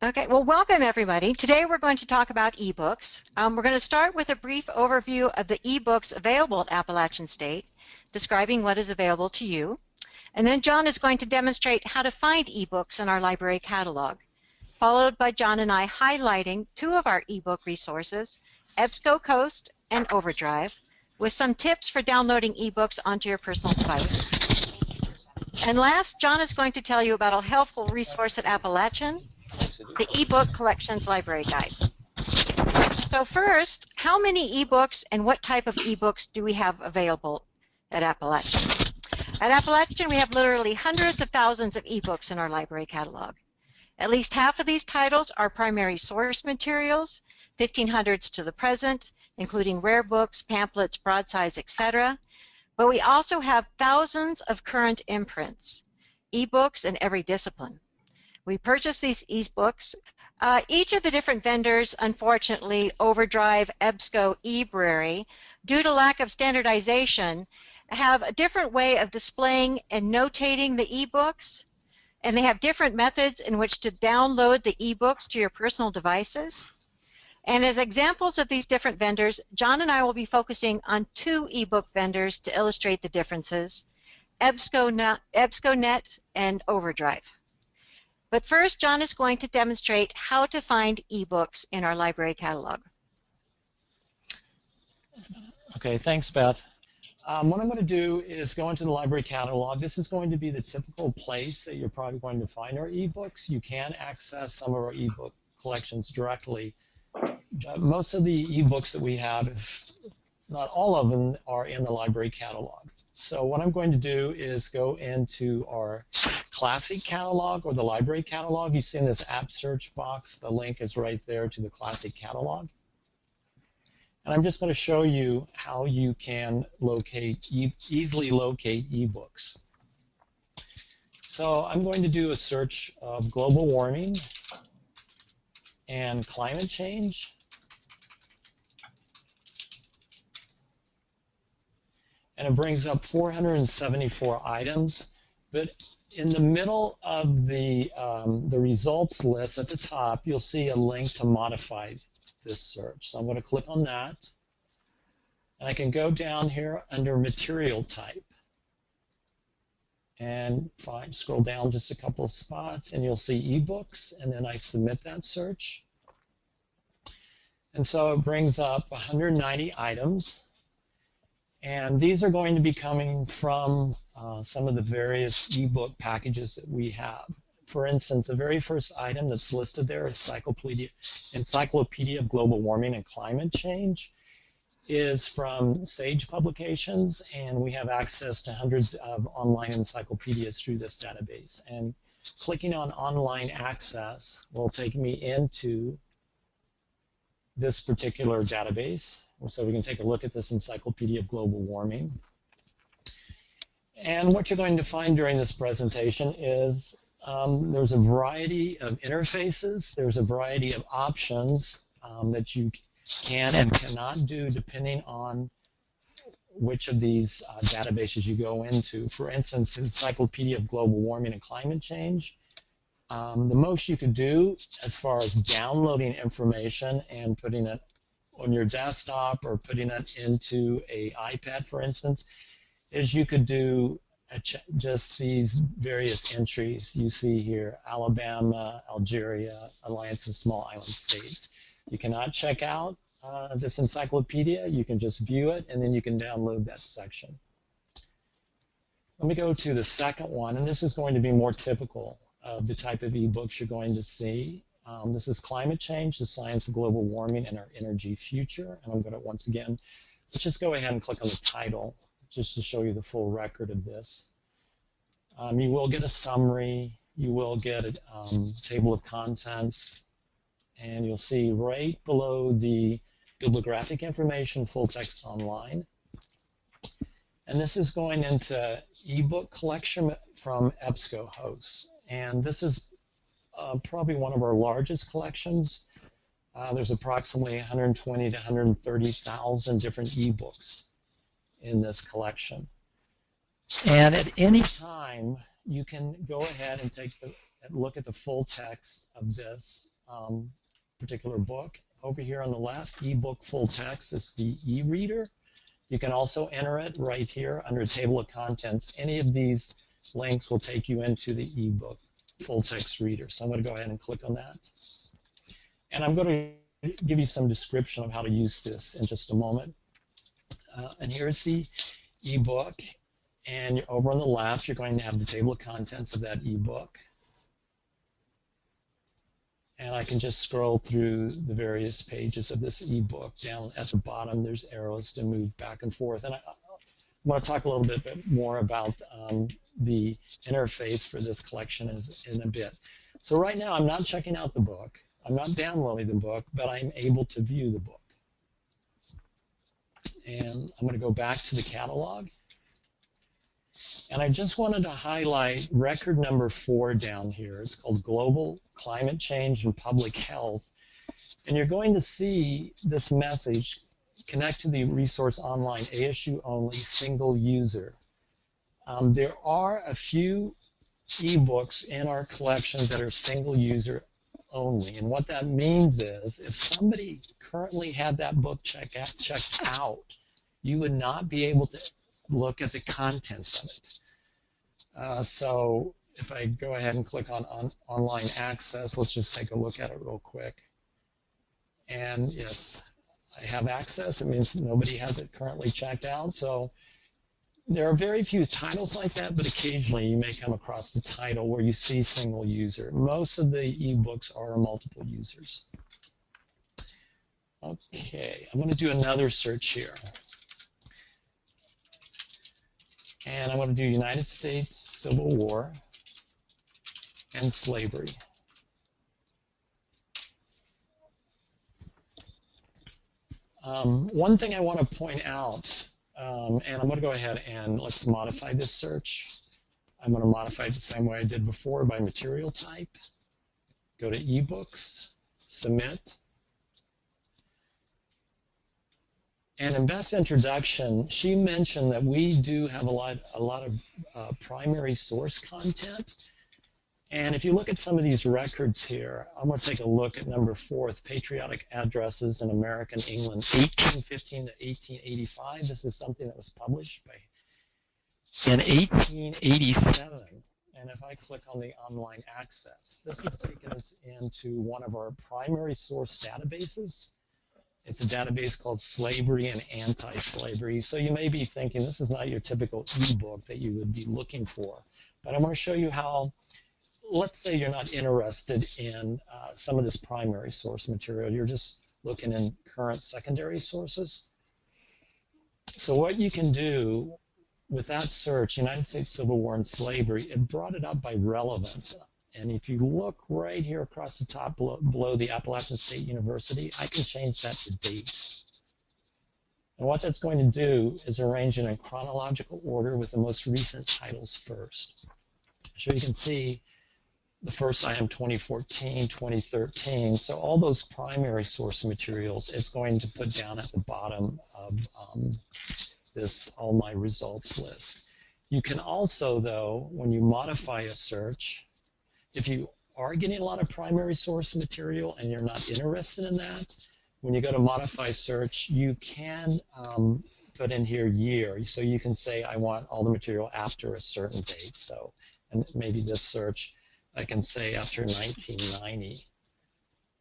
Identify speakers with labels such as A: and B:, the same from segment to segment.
A: Okay, well, welcome everybody. Today we're going to talk about ebooks. Um, we're going to start with a brief overview of the ebooks available at Appalachian State, describing what is available to you. And then John is going to demonstrate how to find ebooks in our library catalog, followed by John and I highlighting two of our ebook resources, EBSCOhost and Overdrive, with some tips for downloading ebooks onto your personal devices. And last, John is going to tell you about a helpful resource at Appalachian, the eBook Collections Library Guide. So first, how many ebooks and what type of ebooks do we have available at Appalachian? At Appalachian, we have literally hundreds of thousands of ebooks in our library catalog. At least half of these titles are primary source materials, 1500s to the present, including rare books, pamphlets, broadsides, etc. But we also have thousands of current imprints, ebooks in every discipline. We purchase these ebooks. Uh, each of the different vendors, unfortunately, Overdrive, EBSCO, eBrary, due to lack of standardization, have a different way of displaying and notating the ebooks, and they have different methods in which to download the ebooks to your personal devices. And as examples of these different vendors, John and I will be focusing on two ebook vendors to illustrate the differences, EBSCONet, EBSCONet and Overdrive. But first, John is going to demonstrate how to find ebooks in our library catalog.
B: Okay, thanks, Beth. Um, what I'm going to do is go into the library catalog. This is going to be the typical place that you're probably going to find our ebooks. You can access some of our ebook collections directly. But most of the ebooks that we have, if not all of them, are in the library catalog. So what I'm going to do is go into our classic catalog or the library catalog. You see in this app search box, the link is right there to the classic catalog. And I'm just going to show you how you can locate, e easily locate ebooks. So I'm going to do a search of global warming and climate change. And it brings up 474 items. But in the middle of the, um, the results list at the top, you'll see a link to modify this search. So I'm going to click on that. And I can go down here under material type and find, scroll down just a couple of spots and you'll see ebooks and then I submit that search. And so it brings up 190 items and these are going to be coming from uh, some of the various ebook packages that we have. For instance, the very first item that's listed there is Encyclopedia, Encyclopedia of Global Warming and Climate Change is from Sage Publications, and we have access to hundreds of online encyclopedias through this database. And clicking on online access will take me into this particular database. So we can take a look at this Encyclopedia of Global Warming. And what you're going to find during this presentation is um, there's a variety of interfaces, there's a variety of options um, that you can and cannot do depending on which of these uh, databases you go into. For instance, Encyclopedia of Global Warming and Climate Change, um, the most you could do as far as downloading information and putting it on your desktop or putting it into a iPad, for instance, is you could do just these various entries you see here, Alabama, Algeria, Alliance of Small Island States. You cannot check out uh, this encyclopedia. You can just view it, and then you can download that section. Let me go to the second one, and this is going to be more typical of the type of ebooks you're going to see. Um, this is Climate Change, the Science of Global Warming and Our Energy Future. And I'm going to once again, let's just go ahead and click on the title just to show you the full record of this. Um, you will get a summary. You will get a um, table of contents. And you'll see right below the bibliographic information, full text online. And this is going into ebook collection from EBSCOhost. And this is uh, probably one of our largest collections. Uh, there's approximately 120 to 130,000 different ebooks in this collection. And at any time, you can go ahead and take the look at the full text of this um, particular book. Over here on the left, ebook full text is the e-reader. You can also enter it right here under table of contents. Any of these links will take you into the ebook full text reader. So I'm going to go ahead and click on that. And I'm going to give you some description of how to use this in just a moment. Uh, and here's the ebook. And over on the left, you're going to have the table of contents of that ebook. And I can just scroll through the various pages of this ebook. Down at the bottom, there's arrows to move back and forth. And I, want to talk a little bit more about um, the interface for this collection is in a bit. So right now, I'm not checking out the book. I'm not downloading the book, but I'm able to view the book. And I'm going to go back to the catalog. And I just wanted to highlight record number four down here. It's called Global Climate Change and Public Health. And you're going to see this message connect to the resource online ASU only single user. Um, there are a few ebooks in our collections that are single user only. And what that means is if somebody currently had that book check out, checked out, you would not be able to look at the contents of it. Uh, so if I go ahead and click on, on online access, let's just take a look at it real quick. And yes, I have access. It means nobody has it currently checked out. So there are very few titles like that, but occasionally you may come across a title where you see single user. Most of the ebooks are multiple users. Okay, I'm going to do another search here. And I'm going to do United States Civil War and slavery. Um, one thing I want to point out um, and I'm going to go ahead and let's modify this search. I'm going to modify it the same way I did before by material type. Go to eBooks, submit. And in Beth's introduction, she mentioned that we do have a lot, a lot of uh, primary source content and if you look at some of these records here, I'm going to take a look at number four, patriotic addresses in American England, 1815 to 1885. This is something that was published by in 1887. And if I click on the online access, this has taken us into one of our primary source databases. It's a database called Slavery and Anti-Slavery. So you may be thinking this is not your typical ebook that you would be looking for. But I'm going to show you how let's say you're not interested in uh, some of this primary source material, you're just looking in current secondary sources. So what you can do with that search, United States Civil War and Slavery, it brought it up by relevance. And if you look right here across the top below, below the Appalachian State University, I can change that to date. And what that's going to do is arrange it in chronological order with the most recent titles first. So you can see the first item 2014, 2013. So all those primary source materials, it's going to put down at the bottom of um, this all my results list. You can also, though, when you modify a search, if you are getting a lot of primary source material and you're not interested in that, when you go to modify search, you can um, put in here year. So you can say, I want all the material after a certain date. So and maybe this search I can say after 1990,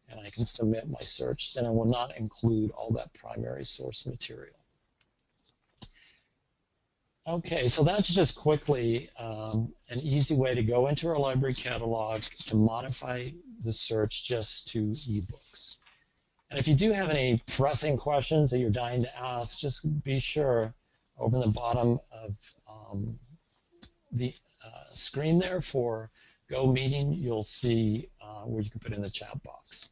B: and I can submit my search, then it will not include all that primary source material. Okay, so that's just quickly um, an easy way to go into our library catalog to modify the search just to ebooks. And if you do have any pressing questions that you're dying to ask, just be sure over the bottom of um, the uh, screen there for Go meeting, you'll see uh, where you can put in the chat box.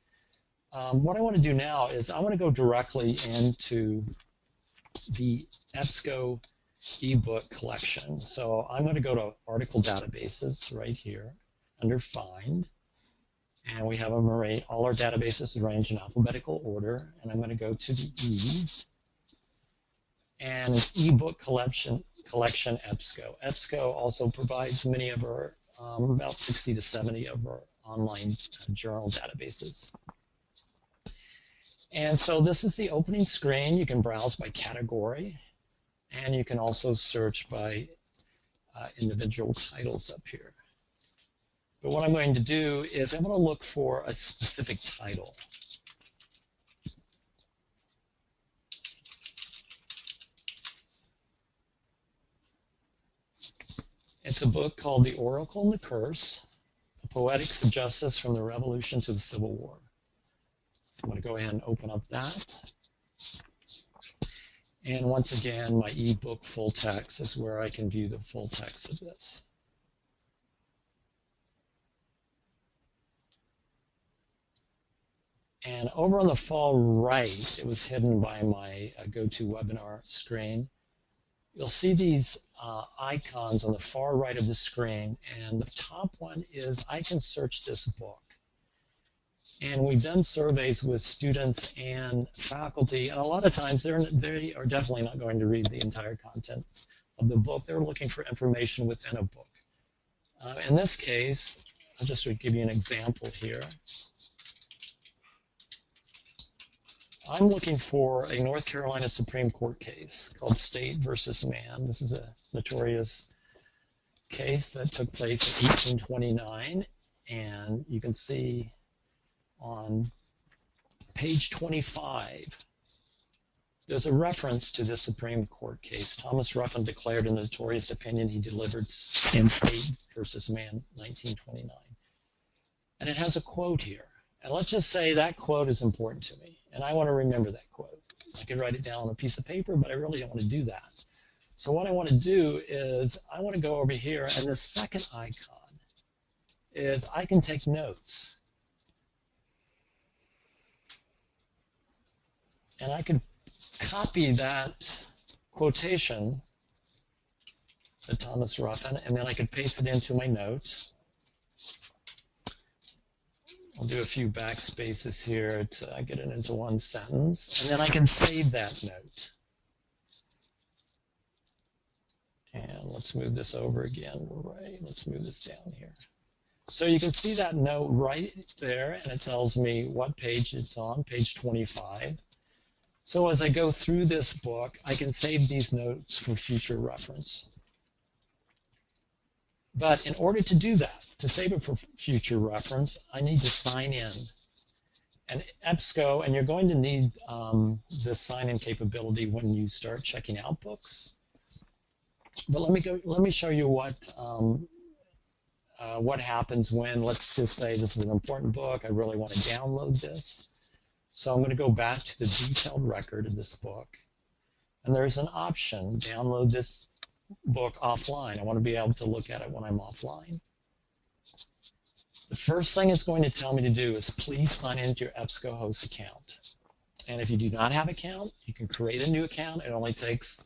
B: Um, what I want to do now is I want to go directly into the EBSCO ebook collection. So I'm going to go to article databases right here under find. And we have them arranged, all our databases arranged in alphabetical order. And I'm going to go to the E's. And it's ebook collection, collection EBSCO. EBSCO also provides many of our um, about 60 to 70 of our online uh, journal databases. And so this is the opening screen. You can browse by category, and you can also search by uh, individual titles up here. But what I'm going to do is I'm going to look for a specific title. It's a book called The Oracle and the Curse, A Poetics of Justice from the Revolution to the Civil War. So I'm going to go ahead and open up that. And once again, my ebook full text is where I can view the full text of this. And over on the far right, it was hidden by my uh, GoToWebinar screen. You'll see these uh, icons on the far right of the screen, and the top one is I can search this book. And we've done surveys with students and faculty, and a lot of times they're, they are definitely not going to read the entire content of the book. They're looking for information within a book. Uh, in this case, I'll just give you an example here. I'm looking for a North Carolina Supreme Court case called State versus Mann. This is a notorious case that took place in 1829, and you can see on page 25 there's a reference to this Supreme Court case. Thomas Ruffin declared a notorious opinion he delivered in State versus Mann, 1929. And it has a quote here. And let's just say that quote is important to me, and I want to remember that quote. I could write it down on a piece of paper, but I really don't want to do that. So what I want to do is I want to go over here, and the second icon is I can take notes. And I could copy that quotation to Thomas Ruffin, and then I could paste it into my note. I'll do a few backspaces here to get it into one sentence, and then I can save that note. And let's move this over again. Right, let's move this down here. So you can see that note right there, and it tells me what page it's on, page 25. So as I go through this book, I can save these notes for future reference. But in order to do that, to save it for future reference, I need to sign in. And EBSCO, and you're going to need um, this sign-in capability when you start checking out books. But let me go. Let me show you what um, uh, what happens when, let's just say, this is an important book. I really want to download this. So I'm going to go back to the detailed record of this book, and there's an option: download this book offline. I want to be able to look at it when I'm offline. The first thing it's going to tell me to do is please sign into your EBSCOhost account. And if you do not have an account, you can create a new account. It only takes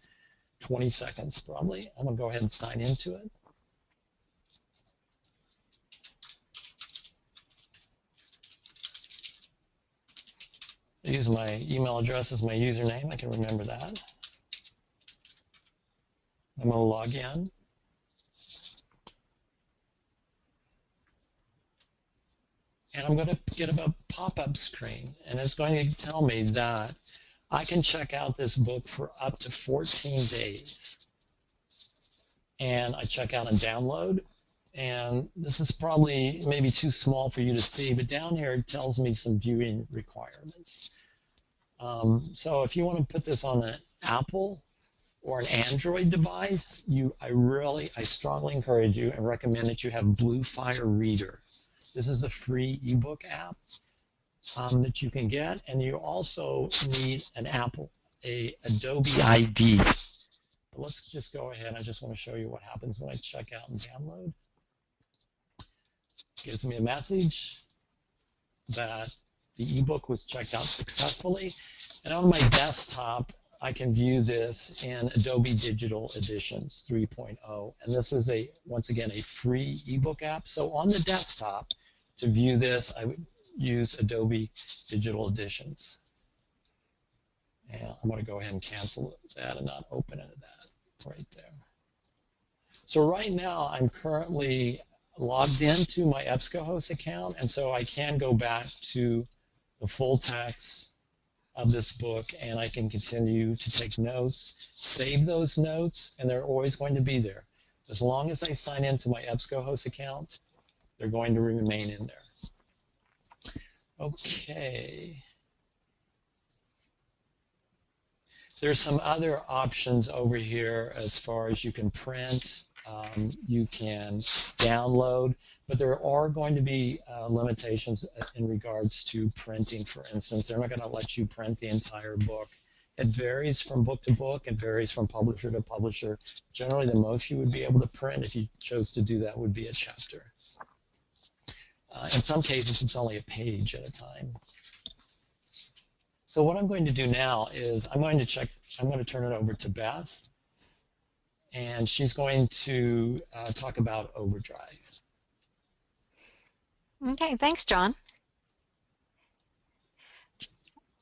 B: 20 seconds probably. I'm going to go ahead and sign into it. I use my email address as my username. I can remember that. I'm going to log in. And I'm going to get a pop-up screen, and it's going to tell me that I can check out this book for up to 14 days. And I check out and download, and this is probably maybe too small for you to see, but down here it tells me some viewing requirements. Um, so if you want to put this on an Apple or an Android device, you I really I strongly encourage you and recommend that you have Bluefire Reader. This is a free ebook app um, that you can get, and you also need an Apple, a Adobe ID. But let's just go ahead. I just want to show you what happens when I check out and download. It gives me a message that the ebook was checked out successfully. And on my desktop, I can view this in Adobe Digital Editions 3.0. And this is a, once again, a free ebook app. So on the desktop, to view this, I would use Adobe Digital Editions. And I'm going to go ahead and cancel that and not open it that right there. So right now, I'm currently logged into my EBSCOhost account, and so I can go back to the full text of this book and I can continue to take notes, save those notes, and they're always going to be there. As long as I sign into my EBSCOhost account, they're going to remain in there. Okay. There's some other options over here as far as you can print, um, you can download, but there are going to be uh, limitations in regards to printing, for instance. They're not going to let you print the entire book. It varies from book to book. It varies from publisher to publisher. Generally, the most you would be able to print if you chose to do that would be a chapter. Uh, in some cases, it's only a page at a time. So what I'm going to do now is I'm going to check, I'm going to turn it over to Beth, and she's going to uh, talk about Overdrive.
A: Okay, thanks, John.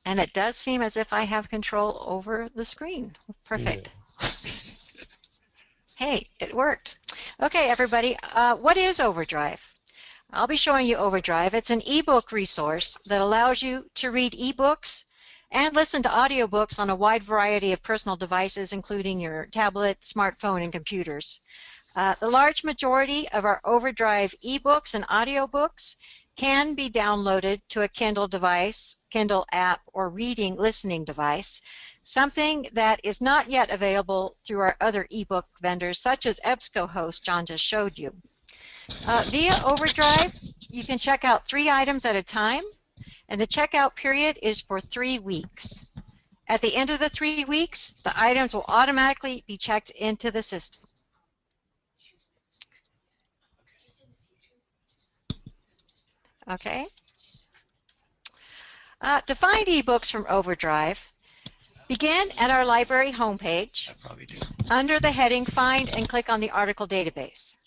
A: And it does seem as if I have control over the screen. Perfect. Yeah. hey, it worked. Okay, everybody, uh, what is Overdrive? I'll be showing you Overdrive. It's an ebook resource that allows you to read ebooks and listen to audiobooks on a wide variety of personal devices, including your tablet, smartphone, and computers. Uh, the large majority of our Overdrive ebooks and audiobooks can be downloaded to a Kindle device, Kindle app, or reading listening device, something that is not yet available through our other ebook vendors, such as EBSCOhost John just showed you. Uh, via Overdrive, you can check out three items at a time and the checkout period is for three weeks. At the end of the three weeks, the items will automatically be checked into the system. Okay. Uh, to find ebooks from Overdrive, begin at our library homepage under the heading Find and click on the article database.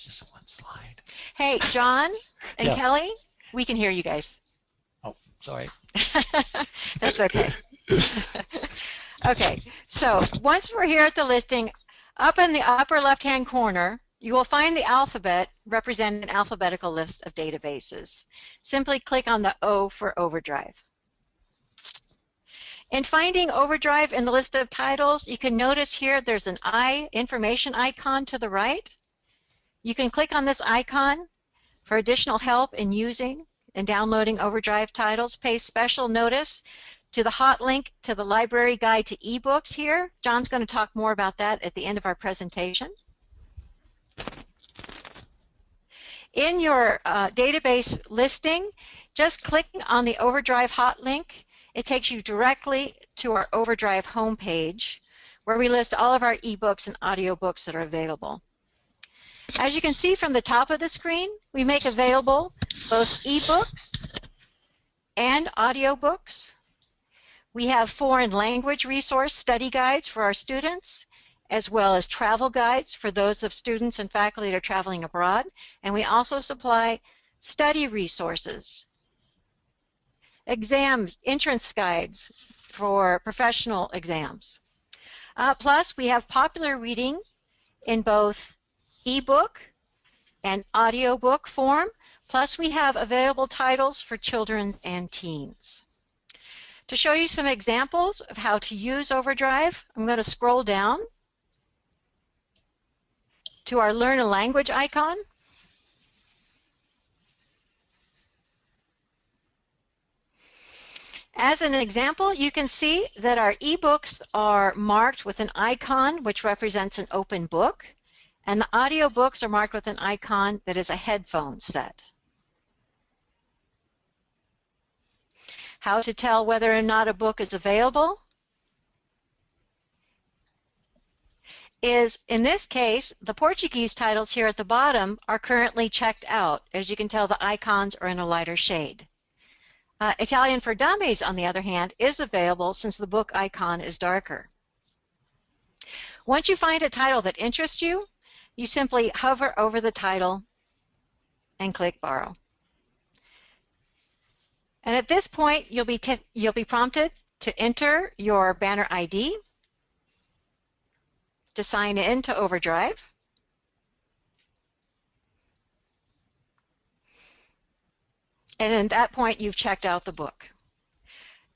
B: just one slide.
A: Hey, John and
B: yes.
A: Kelly, we can hear you guys.
B: Oh, sorry.
A: That's okay. okay, so once we're here at the listing, up in the upper left-hand corner, you will find the alphabet representing an alphabetical list of databases. Simply click on the O for Overdrive. In finding Overdrive in the list of titles, you can notice here there's an I information icon to the right. You can click on this icon for additional help in using and downloading Overdrive titles. Pay special notice to the hot link to the library guide to ebooks here. John's going to talk more about that at the end of our presentation. In your uh, database listing, just clicking on the Overdrive hot link, it takes you directly to our Overdrive homepage where we list all of our ebooks and audiobooks that are available. As you can see from the top of the screen, we make available both ebooks and audiobooks. We have foreign language resource study guides for our students, as well as travel guides for those of students and faculty that are traveling abroad. And we also supply study resources, exam entrance guides for professional exams. Uh, plus, we have popular reading in both ebook and audiobook form, plus we have available titles for children and teens. To show you some examples of how to use Overdrive, I'm going to scroll down to our Learn a Language icon. As an example, you can see that our ebooks are marked with an icon which represents an open book and the audiobooks are marked with an icon that is a headphone set. How to tell whether or not a book is available is, in this case, the Portuguese titles here at the bottom are currently checked out. As you can tell, the icons are in a lighter shade. Uh, Italian for Dummies, on the other hand, is available since the book icon is darker. Once you find a title that interests you, you simply hover over the title and click Borrow. And at this point, you'll be, you'll be prompted to enter your banner ID to sign in to Overdrive. And at that point, you've checked out the book.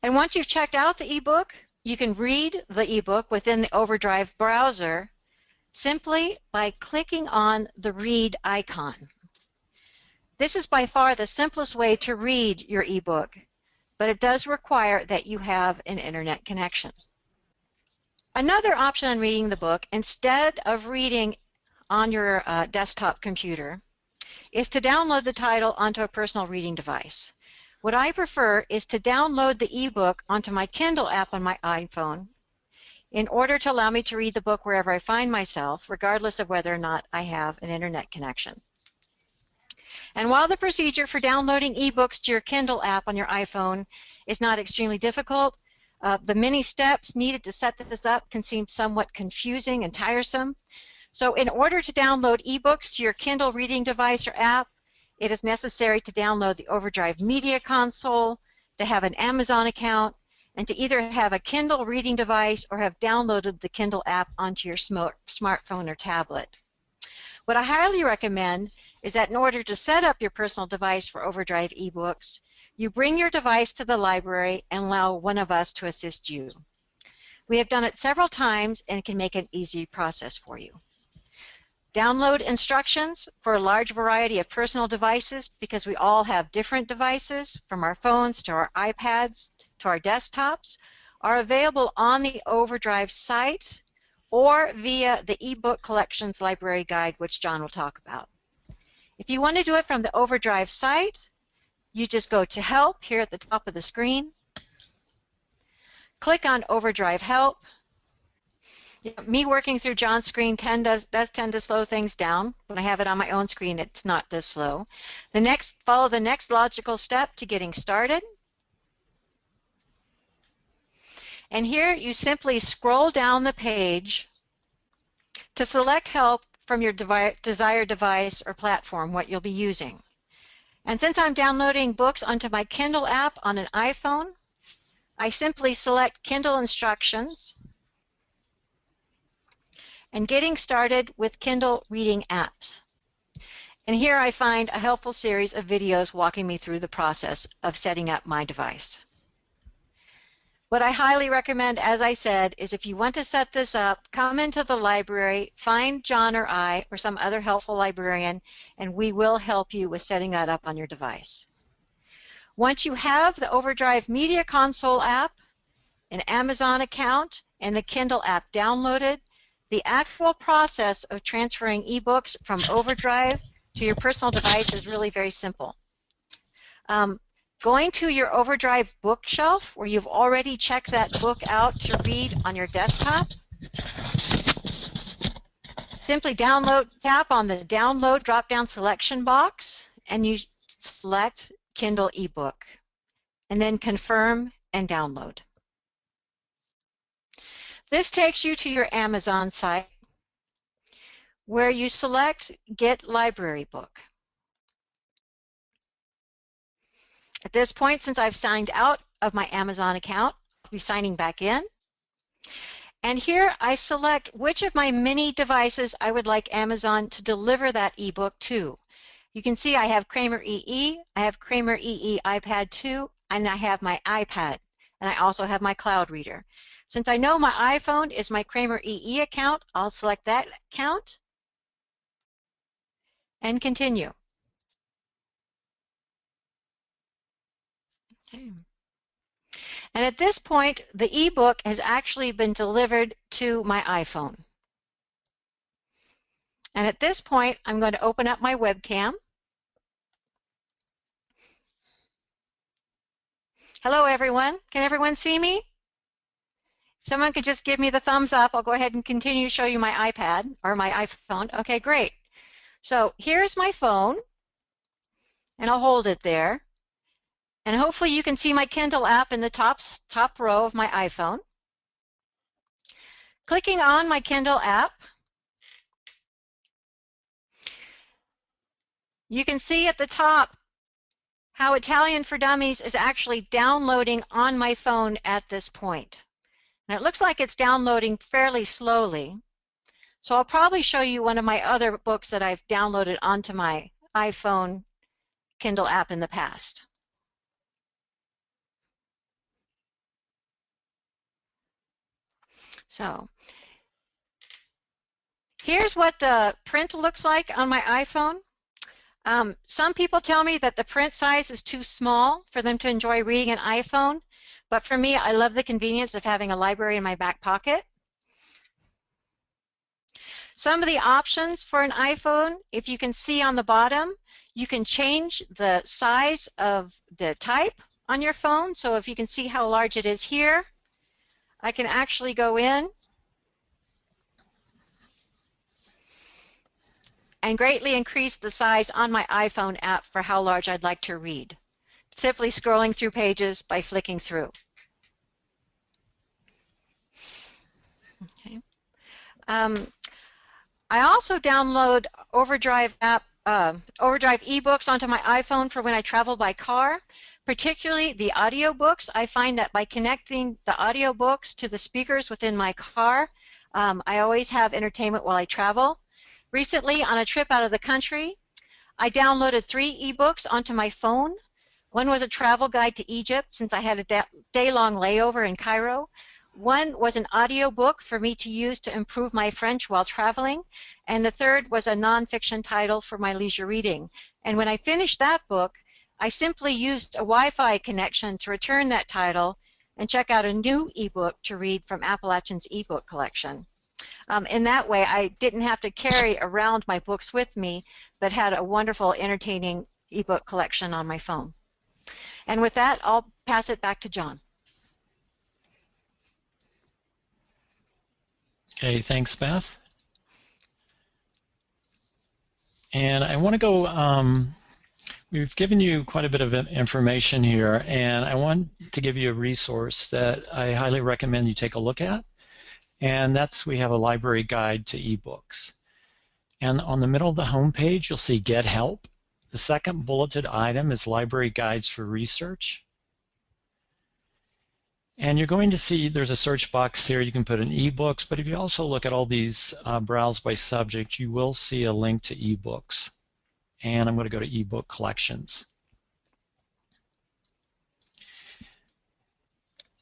A: And once you've checked out the ebook, you can read the ebook within the Overdrive browser simply by clicking on the read icon. This is by far the simplest way to read your ebook, but it does require that you have an internet connection. Another option on reading the book, instead of reading on your uh, desktop computer, is to download the title onto a personal reading device. What I prefer is to download the ebook onto my Kindle app on my iPhone in order to allow me to read the book wherever I find myself, regardless of whether or not I have an internet connection. And while the procedure for downloading ebooks to your Kindle app on your iPhone is not extremely difficult, uh, the many steps needed to set this up can seem somewhat confusing and tiresome. So in order to download ebooks to your Kindle reading device or app, it is necessary to download the Overdrive Media Console, to have an Amazon account, and to either have a Kindle reading device or have downloaded the Kindle app onto your smartphone or tablet. What I highly recommend is that in order to set up your personal device for Overdrive ebooks, you bring your device to the library and allow one of us to assist you. We have done it several times and can make an easy process for you. Download instructions for a large variety of personal devices because we all have different devices from our phones to our iPads to our desktops are available on the Overdrive site or via the eBook Collections Library Guide which John will talk about. If you want to do it from the Overdrive site, you just go to Help here at the top of the screen, click on Overdrive Help, me working through John's screen does, does tend to slow things down. When I have it on my own screen, it's not this slow. The next, follow the next logical step to getting started. And here you simply scroll down the page to select help from your devi desired device or platform, what you'll be using. And since I'm downloading books onto my Kindle app on an iPhone, I simply select Kindle instructions and getting started with Kindle reading apps. And here I find a helpful series of videos walking me through the process of setting up my device. What I highly recommend, as I said, is if you want to set this up, come into the library, find John or I or some other helpful librarian, and we will help you with setting that up on your device. Once you have the Overdrive Media Console app, an Amazon account, and the Kindle app downloaded, the actual process of transferring ebooks from Overdrive to your personal device is really very simple. Um, going to your Overdrive bookshelf where you've already checked that book out to read on your desktop, simply download, tap on the download drop-down selection box and you select Kindle ebook and then confirm and download. This takes you to your Amazon site where you select Get Library Book. At this point, since I've signed out of my Amazon account, I'll be signing back in. And here I select which of my many devices I would like Amazon to deliver that ebook to. You can see I have Kramer EE, I have Kramer EE iPad 2, and I have my iPad, and I also have my cloud reader. Since I know my iPhone is my Kramer EE account, I'll select that account and continue. And at this point, the ebook has actually been delivered to my iPhone. And at this point, I'm going to open up my webcam. Hello, everyone. Can everyone see me? If someone could just give me the thumbs up, I'll go ahead and continue to show you my iPad or my iPhone. Okay, great. So here's my phone, and I'll hold it there. And hopefully you can see my Kindle app in the top, top row of my iPhone. Clicking on my Kindle app, you can see at the top how Italian for Dummies is actually downloading on my phone at this point. And it looks like it's downloading fairly slowly. So I'll probably show you one of my other books that I've downloaded onto my iPhone Kindle app in the past. So here's what the print looks like on my iPhone. Um, some people tell me that the print size is too small for them to enjoy reading an iPhone, but for me, I love the convenience of having a library in my back pocket. Some of the options for an iPhone, if you can see on the bottom, you can change the size of the type on your phone. So if you can see how large it is here, I can actually go in and greatly increase the size on my iPhone app for how large I'd like to read. Simply scrolling through pages by flicking through. Okay. Um, I also download Overdrive app, uh, Overdrive ebooks onto my iPhone for when I travel by car particularly the audiobooks. I find that by connecting the audiobooks to the speakers within my car, um, I always have entertainment while I travel. Recently, on a trip out of the country, I downloaded three ebooks onto my phone. One was a travel guide to Egypt since I had a day-long layover in Cairo. One was an audiobook for me to use to improve my French while traveling, and the third was a nonfiction title for my leisure reading. And when I finished that book, I simply used a Wi-Fi connection to return that title and check out a new ebook to read from Appalachian's ebook collection. Um, in that way, I didn't have to carry around my books with me, but had a wonderful, entertaining ebook collection on my phone. And with that, I'll pass it back to John.
B: Okay, thanks, Beth. And I want to go um, We've given you quite a bit of information here, and I want to give you a resource that I highly recommend you take a look at, and that's we have a library guide to ebooks. And on the middle of the home page, you'll see Get Help. The second bulleted item is Library Guides for Research. And you're going to see there's a search box here. You can put in ebooks, but if you also look at all these uh, browse by subject, you will see a link to ebooks and I'm going to go to ebook collections.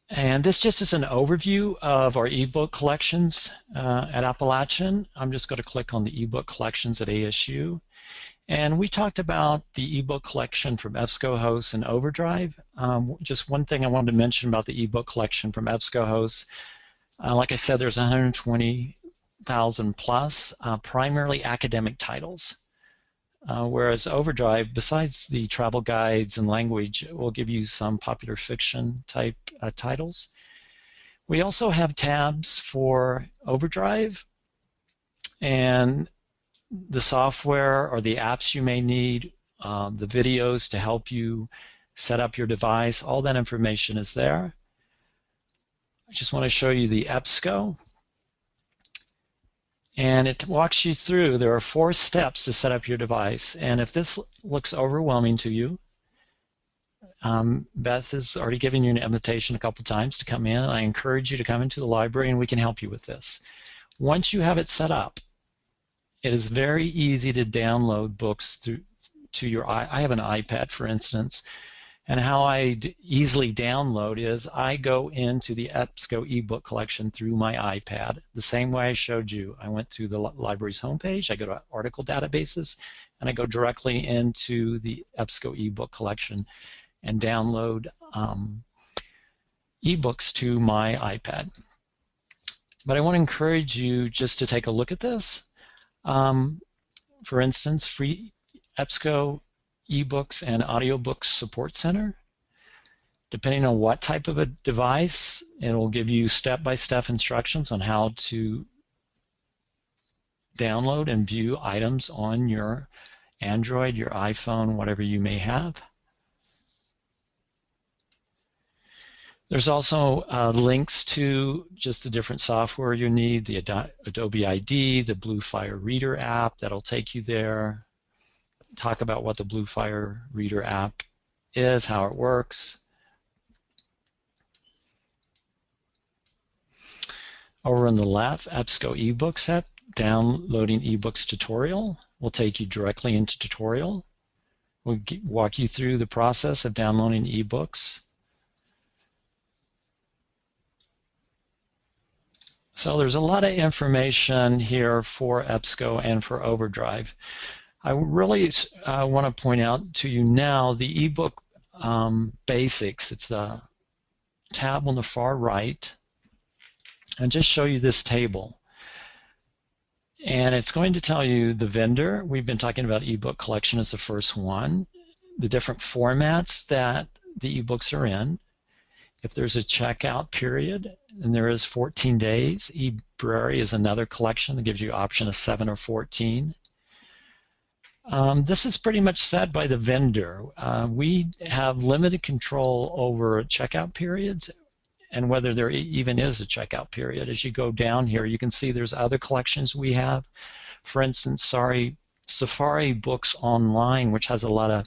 B: And this just is an overview of our ebook collections uh, at Appalachian. I'm just going to click on the ebook collections at ASU. And we talked about the ebook collection from EBSCOhost and Overdrive. Um, just one thing I wanted to mention about the ebook collection from EBSCOhost. Uh, like I said, there's 120,000 plus, uh, primarily academic titles. Uh, whereas Overdrive, besides the travel guides and language, will give you some popular fiction type uh, titles. We also have tabs for Overdrive and the software or the apps you may need, um, the videos to help you set up your device. All that information is there. I just want to show you the EBSCO and it walks you through. There are four steps to set up your device, and if this looks overwhelming to you, um, Beth has already given you an invitation a couple times to come in. I encourage you to come into the library and we can help you with this. Once you have it set up, it is very easy to download books through to your I have an iPad, for instance, and how I easily download is I go into the EBSCO ebook collection through my iPad, the same way I showed you. I went to the library's homepage, I go to article databases, and I go directly into the EBSCO ebook collection and download um, ebooks to my iPad. But I want to encourage you just to take a look at this. Um, for instance, free EBSCO eBooks and audiobooks support center. Depending on what type of a device, it will give you step-by-step instructions on how to download and view items on your Android, your iPhone, whatever you may have. There's also uh, links to just the different software you need, the Adobe ID, the Bluefire Reader app that'll take you there, talk about what the Bluefire Reader app is, how it works. Over on the left, EBSCO eBook set downloading ebooks tutorial will take you directly into tutorial. We'll walk you through the process of downloading ebooks. So there's a lot of information here for EBSCO and for Overdrive. I really uh, want to point out to you now the ebook um, basics. It's a tab on the far right and just show you this table. And it's going to tell you the vendor. We've been talking about ebook collection as the first one, the different formats that the ebooks are in. If there's a checkout period, and there is 14 days, eBrary is another collection that gives you option of 7 or 14. Um, this is pretty much set by the vendor. Uh, we have limited control over checkout periods and whether there even is a checkout period. As you go down here, you can see there's other collections we have. For instance, sorry, Safari Books Online, which has a lot of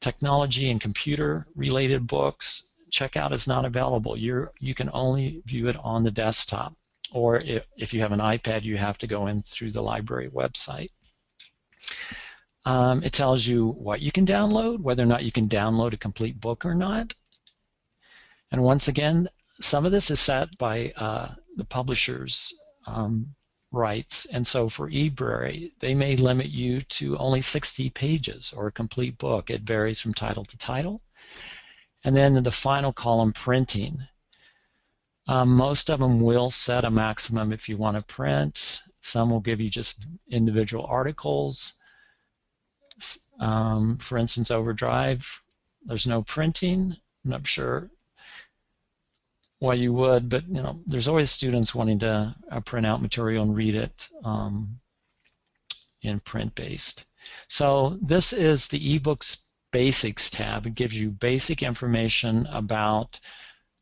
B: technology and computer related books. Checkout is not available. you you can only view it on the desktop. Or if, if you have an iPad, you have to go in through the library website. Um, it tells you what you can download, whether or not you can download a complete book or not. And once again, some of this is set by uh, the publisher's um, rights. And so for eBrary, they may limit you to only 60 pages or a complete book. It varies from title to title. And then in the final column, printing. Um, most of them will set a maximum if you want to print. Some will give you just individual articles. Um, for instance, Overdrive, there's no printing. I'm not sure why you would, but you know, there's always students wanting to uh, print out material and read it um, in print-based. So this is the eBooks Basics tab. It gives you basic information about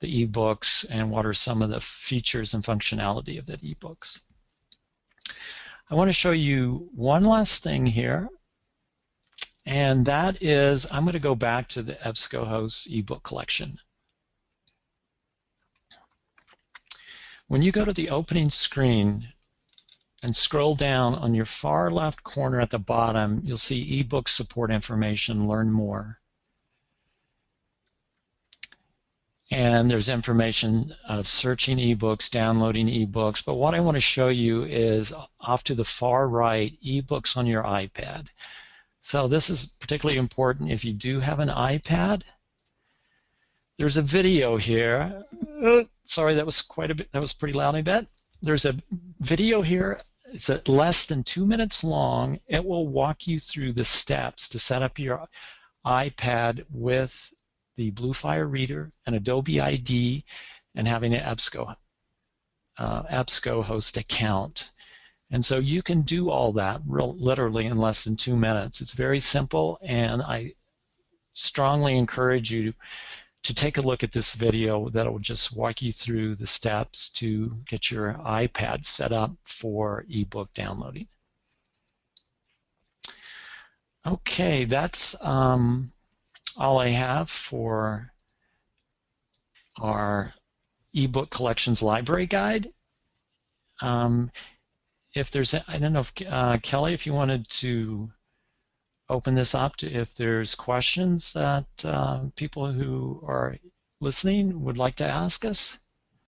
B: the ebooks and what are some of the features and functionality of the ebooks. I want to show you one last thing here and that is, I'm going to go back to the EBSCOhost ebook collection. When you go to the opening screen and scroll down on your far left corner at the bottom, you'll see ebook support information, learn more. And there's information of searching ebooks, downloading ebooks. But what I want to show you is off to the far right, ebooks on your iPad. So this is particularly important if you do have an iPad. There's a video here. Sorry, that was quite a bit. That was pretty loud, I bet. There's a video here. It's at less than two minutes long. It will walk you through the steps to set up your iPad with the Bluefire Reader, an Adobe ID, and having an EBSCO, uh, EBSCOhost account. And so you can do all that real, literally in less than two minutes. It's very simple, and I strongly encourage you to take a look at this video that will just walk you through the steps to get your iPad set up for ebook downloading. Okay, that's um, all I have for our ebook collections library guide. Um, if there's, I don't know if uh, Kelly, if you wanted to open this up to if there's questions that uh, people who are listening would like to ask us.